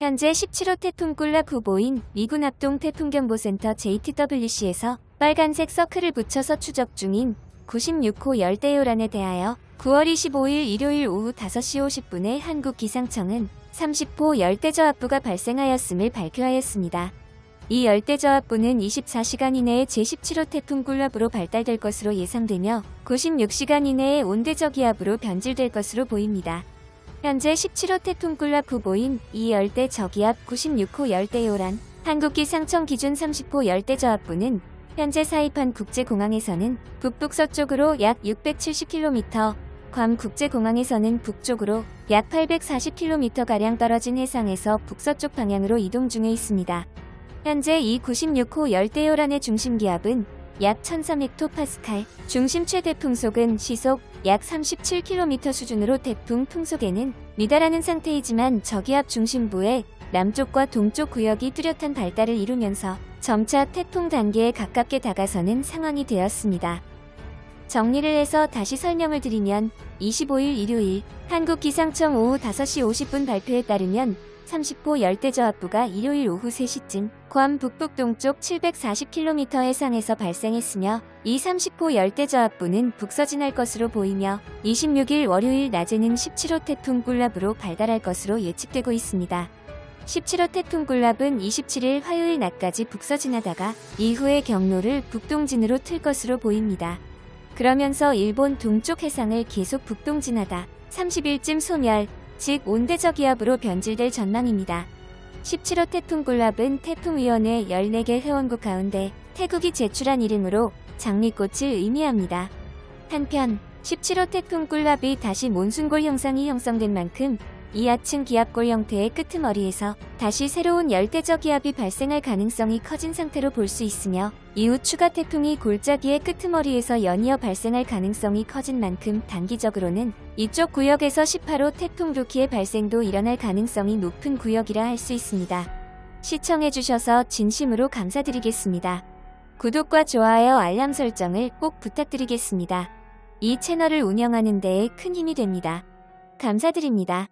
현재 17호 태풍 꿀락 후보인 미군 합동 태풍경보센터 JTWC에서 빨간색 서클을 붙여서 추적 중인 96호 열대요란에 대하여 9월 25일 일요일 오후 5시 50분에 한국기상청은 30호 열대저압부가 발생하였음을 발표하였습니다. 이 열대저압부는 24시간 이내에 제17호 태풍 꿀랍으로 발달될 것으로 예상되며 96시간 이내에 온대저기압으로 변질될 것으로 보입니다. 현재 17호 태풍 꿀랍 후보인 이 열대 저기압 96호 열대 요란 한국기 상청 기준 30호 열대 저압부는 현재 사이판 국제공항에서는 북북서쪽으로 약 670km, 괌 국제공항에서는 북쪽으로 약 840km가량 떨어진 해상에서 북서쪽 방향으로 이동 중에 있습니다. 현재 이 96호 열대요란의 중심기압은 약 1300헥토파스칼, 중심 최대 풍속은 시속 약 37km 수준으로 태풍 풍속에는 미달하는 상태이지만 저기압 중심부의 남쪽과 동쪽 구역이 뚜렷한 발달을 이루면서 점차 태풍 단계에 가깝게 다가서는 상황이 되었습니다. 정리를 해서 다시 설명을 드리면 25일 일요일 한국기상청 오후 5시 50분 발표에 따르면 30호 열대저압부가 일요일 오후 3시쯤 괌 북북 동쪽 740km 해상에서 발생했으며 이 30호 열대저압부는 북서진할 것으로 보이며 26일 월요일 낮에는 17호 태풍 꿀랍으로 발달할 것으로 예측되고 있습니다. 17호 태풍 꿀랍은 27일 화요일 낮까지 북서진하다가 이후에 경로를 북동진으로 틀 것으로 보입니다. 그러면서 일본 동쪽 해상을 계속 북동진하다 30일쯤 소멸, 즉 온대저기압으로 변질될 전망입니다. 17호 태풍 꿀랍은 태풍위원회 14개 회원국 가운데 태국이 제출한 이름으로 장미꽃을 의미합니다. 한편 17호 태풍 꿀랍이 다시 몬순골 형상이 형성된 만큼 이하층 기압골 형태의 끄트머리에서 다시 새로운 열대저기압이 발생할 가능성이 커진 상태로 볼 수 있으며 이후 추가 태풍이 골짜기의 끄트머리에서 연이어 발생할 가능성이 커진 만큼 단기적으로는 이쪽 구역에서 18호 태풍 루키의 발생도 일어날 가능성이 높은 구역이라 할 수 있습니다. 시청해주셔서 진심으로 감사드리겠습니다. 구독과 좋아요 알람 설정을 꼭 부탁드리겠습니다. 이 채널을 운영하는 데에 큰 힘이 됩니다. 감사드립니다.